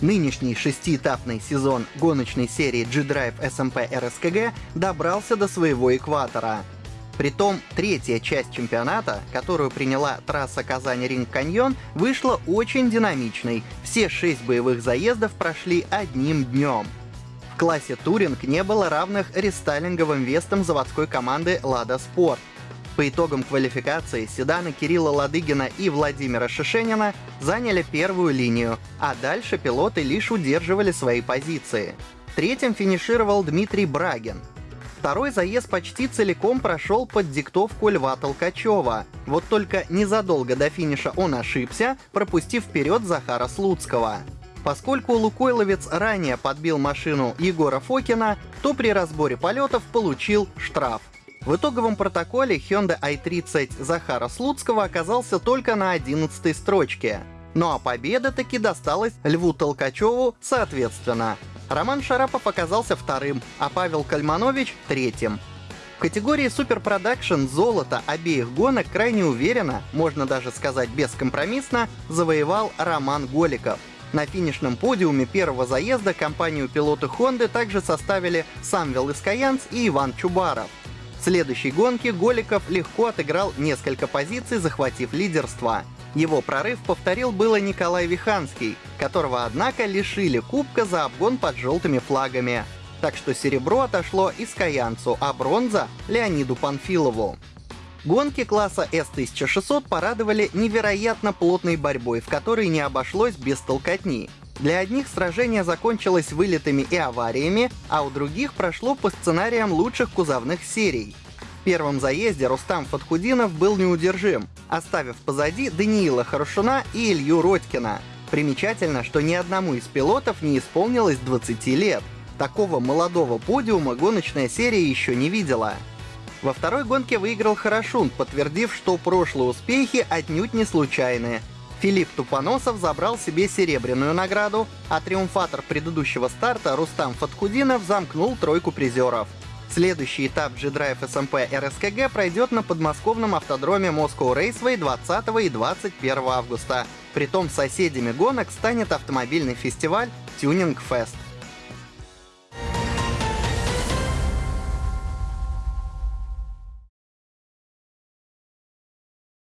Нынешний шестиэтапный сезон гоночной серии G-Drive SMP RSKG добрался до своего экватора. Притом, третья часть чемпионата, которую приняла трасса Казань-Ринг-Каньон, вышла очень динамичной. Все шесть боевых заездов прошли одним днем. В классе Туринг не было равных рестайлинговым вестам заводской команды «Лада Спорт». По итогам квалификации седаны Кирилла Ладыгина и Владимира Шишенина заняли первую линию, а дальше пилоты лишь удерживали свои позиции. Третьим финишировал Дмитрий Брагин. Второй заезд почти целиком прошел под диктовку Льва Толкачева. Вот только незадолго до финиша он ошибся, пропустив вперед Захара Слуцкого. Поскольку Лукойловец ранее подбил машину Егора Фокина, то при разборе полетов получил штраф. В итоговом протоколе Hyundai i30 Захара Слуцкого оказался только на 11 строчке. Ну а победа таки досталась Льву Толкачеву соответственно. Роман Шарапов оказался вторым, а Павел Кальманович — третьим. В категории Production золото обеих гонок крайне уверенно, можно даже сказать бескомпромиссно, завоевал Роман Голиков — на финишном подиуме первого заезда компанию пилоты Honda также составили Самвел Искаянц и Иван Чубаров. Следующей гонке Голиков легко отыграл несколько позиций, захватив лидерство. Его прорыв повторил было Николай Виханский, которого, однако, лишили кубка за обгон под желтыми флагами. Так что серебро отошло Искаянцу, а бронза — Леониду Панфилову. Гонки класса S1600 порадовали невероятно плотной борьбой, в которой не обошлось без толкотни. Для одних сражение закончилось вылетами и авариями, а у других прошло по сценариям лучших кузовных серий. В первом заезде Рустам Фатхудинов был неудержим, оставив позади Даниила Хорошуна и Илью Родькина. Примечательно, что ни одному из пилотов не исполнилось 20 лет. Такого молодого подиума гоночная серия еще не видела. Во второй гонке выиграл Хорошун, подтвердив, что прошлые успехи отнюдь не случайные. Филипп Тупоносов забрал себе серебряную награду, а триумфатор предыдущего старта Рустам Фатхудинов замкнул тройку призеров. Следующий этап G-Drive SMP RSKG пройдет на подмосковном автодроме Moscow Raceway 20 и 21 августа. Притом соседями гонок станет автомобильный фестиваль Tuning Fest.